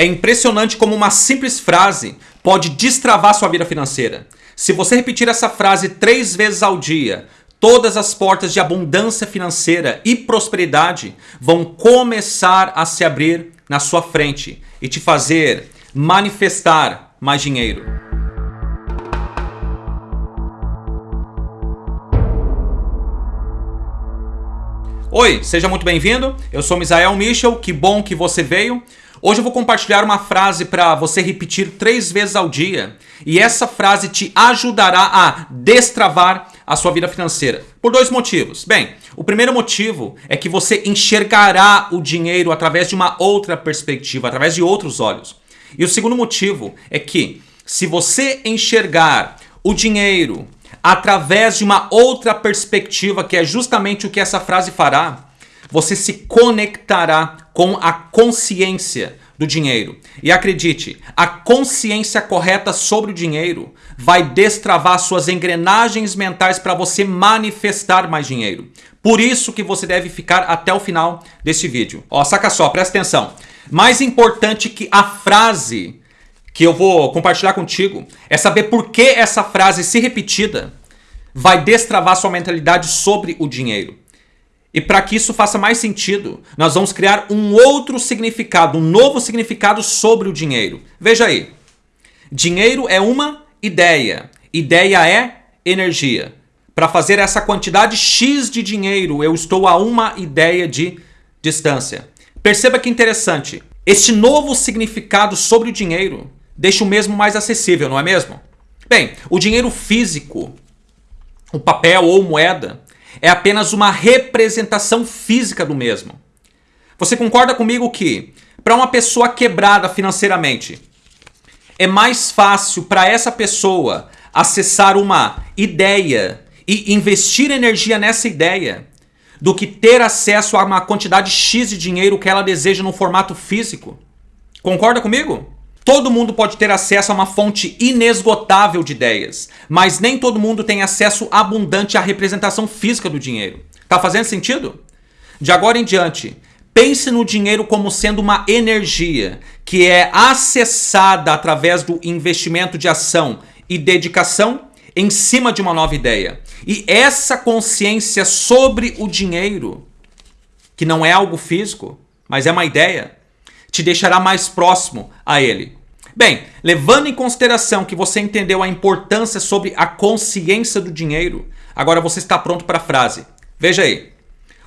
É impressionante como uma simples frase pode destravar sua vida financeira. Se você repetir essa frase três vezes ao dia, todas as portas de abundância financeira e prosperidade vão começar a se abrir na sua frente e te fazer manifestar mais dinheiro. Oi, seja muito bem-vindo. Eu sou Misael Michel, que bom que você veio. Hoje eu vou compartilhar uma frase para você repetir três vezes ao dia e essa frase te ajudará a destravar a sua vida financeira. Por dois motivos. Bem, o primeiro motivo é que você enxergará o dinheiro através de uma outra perspectiva, através de outros olhos. E o segundo motivo é que se você enxergar o dinheiro através de uma outra perspectiva, que é justamente o que essa frase fará, você se conectará com a consciência do dinheiro. E acredite, a consciência correta sobre o dinheiro vai destravar suas engrenagens mentais para você manifestar mais dinheiro. Por isso que você deve ficar até o final desse vídeo. Ó, saca só, presta atenção. Mais importante que a frase que eu vou compartilhar contigo é saber por que essa frase, se repetida, vai destravar sua mentalidade sobre o dinheiro. E para que isso faça mais sentido, nós vamos criar um outro significado, um novo significado sobre o dinheiro. Veja aí. Dinheiro é uma ideia. Ideia é energia. Para fazer essa quantidade X de dinheiro, eu estou a uma ideia de distância. Perceba que interessante. Este novo significado sobre o dinheiro deixa o mesmo mais acessível, não é mesmo? Bem, o dinheiro físico, o papel ou moeda, é apenas uma representação física do mesmo. Você concorda comigo que, para uma pessoa quebrada financeiramente, é mais fácil para essa pessoa acessar uma ideia e investir energia nessa ideia do que ter acesso a uma quantidade X de dinheiro que ela deseja no formato físico? Concorda comigo? Todo mundo pode ter acesso a uma fonte inesgotável de ideias, mas nem todo mundo tem acesso abundante à representação física do dinheiro. Tá fazendo sentido? De agora em diante, pense no dinheiro como sendo uma energia que é acessada através do investimento de ação e dedicação em cima de uma nova ideia. E essa consciência sobre o dinheiro, que não é algo físico, mas é uma ideia, te deixará mais próximo a ele. Bem, levando em consideração que você entendeu a importância sobre a consciência do dinheiro, agora você está pronto para a frase. Veja aí.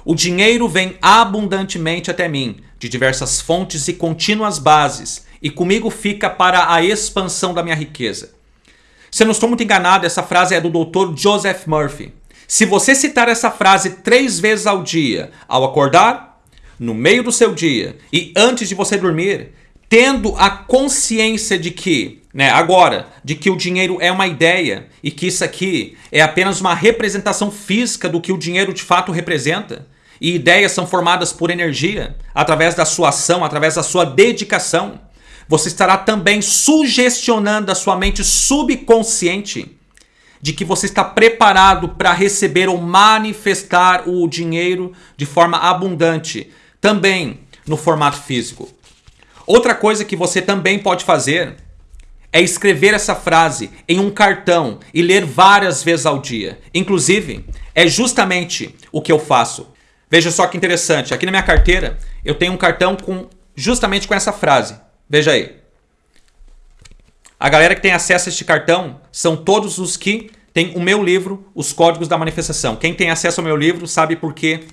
O dinheiro vem abundantemente até mim, de diversas fontes e contínuas bases, e comigo fica para a expansão da minha riqueza. Se eu não estou muito enganado, essa frase é do Dr. Joseph Murphy. Se você citar essa frase três vezes ao dia, ao acordar, no meio do seu dia e antes de você dormir, tendo a consciência de que, né, agora, de que o dinheiro é uma ideia e que isso aqui é apenas uma representação física do que o dinheiro de fato representa, e ideias são formadas por energia, através da sua ação, através da sua dedicação, você estará também sugestionando a sua mente subconsciente de que você está preparado para receber ou manifestar o dinheiro de forma abundante, também no formato físico. Outra coisa que você também pode fazer é escrever essa frase em um cartão e ler várias vezes ao dia. Inclusive, é justamente o que eu faço. Veja só que interessante, aqui na minha carteira eu tenho um cartão com justamente com essa frase. Veja aí. A galera que tem acesso a este cartão são todos os que têm o meu livro, Os Códigos da Manifestação. Quem tem acesso ao meu livro sabe por que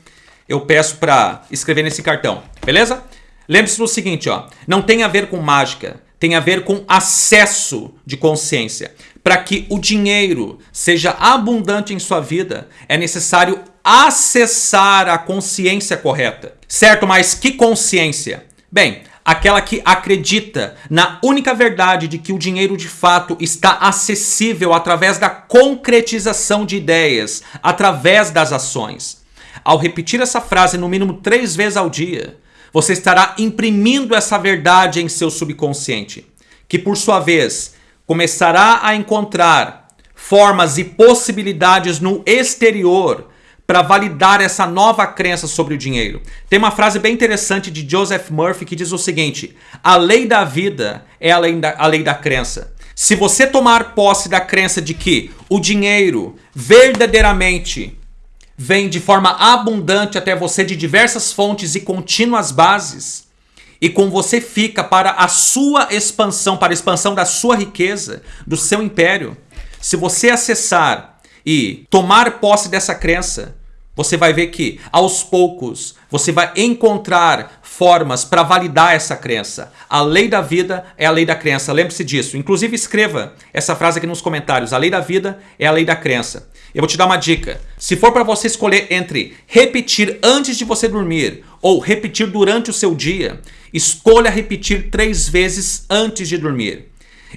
eu peço para escrever nesse cartão, beleza? Lembre-se do seguinte, ó, não tem a ver com mágica, tem a ver com acesso de consciência. Para que o dinheiro seja abundante em sua vida, é necessário acessar a consciência correta. Certo, mas que consciência? Bem, aquela que acredita na única verdade de que o dinheiro de fato está acessível através da concretização de ideias, através das ações. Ao repetir essa frase no mínimo três vezes ao dia, você estará imprimindo essa verdade em seu subconsciente, que por sua vez começará a encontrar formas e possibilidades no exterior para validar essa nova crença sobre o dinheiro. Tem uma frase bem interessante de Joseph Murphy que diz o seguinte: a lei da vida é a lei da, a lei da crença. Se você tomar posse da crença de que o dinheiro verdadeiramente vem de forma abundante até você de diversas fontes e contínuas bases, e com você fica para a sua expansão, para a expansão da sua riqueza, do seu império. Se você acessar e tomar posse dessa crença, você vai ver que aos poucos você vai encontrar formas para validar essa crença. A lei da vida é a lei da crença. Lembre-se disso. Inclusive escreva essa frase aqui nos comentários. A lei da vida é a lei da crença. Eu vou te dar uma dica. Se for para você escolher entre repetir antes de você dormir ou repetir durante o seu dia, escolha repetir três vezes antes de dormir.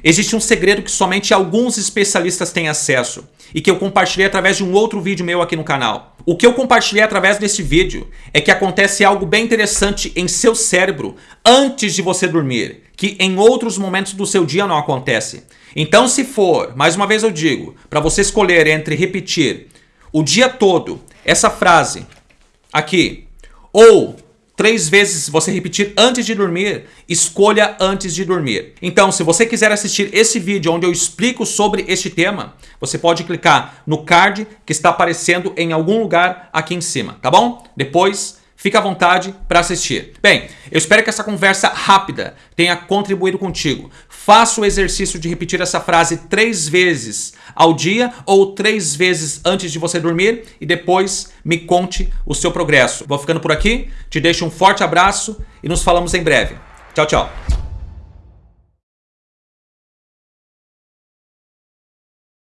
Existe um segredo que somente alguns especialistas têm acesso e que eu compartilhei através de um outro vídeo meu aqui no canal. O que eu compartilhei através desse vídeo é que acontece algo bem interessante em seu cérebro antes de você dormir, que em outros momentos do seu dia não acontece. Então, se for, mais uma vez eu digo, para você escolher entre repetir o dia todo essa frase aqui ou três vezes você repetir antes de dormir, escolha antes de dormir. Então, se você quiser assistir esse vídeo onde eu explico sobre este tema, você pode clicar no card que está aparecendo em algum lugar aqui em cima, tá bom? Depois Fica à vontade para assistir. Bem, eu espero que essa conversa rápida tenha contribuído contigo. Faça o exercício de repetir essa frase três vezes ao dia ou três vezes antes de você dormir e depois me conte o seu progresso. Vou ficando por aqui, te deixo um forte abraço e nos falamos em breve. Tchau, tchau.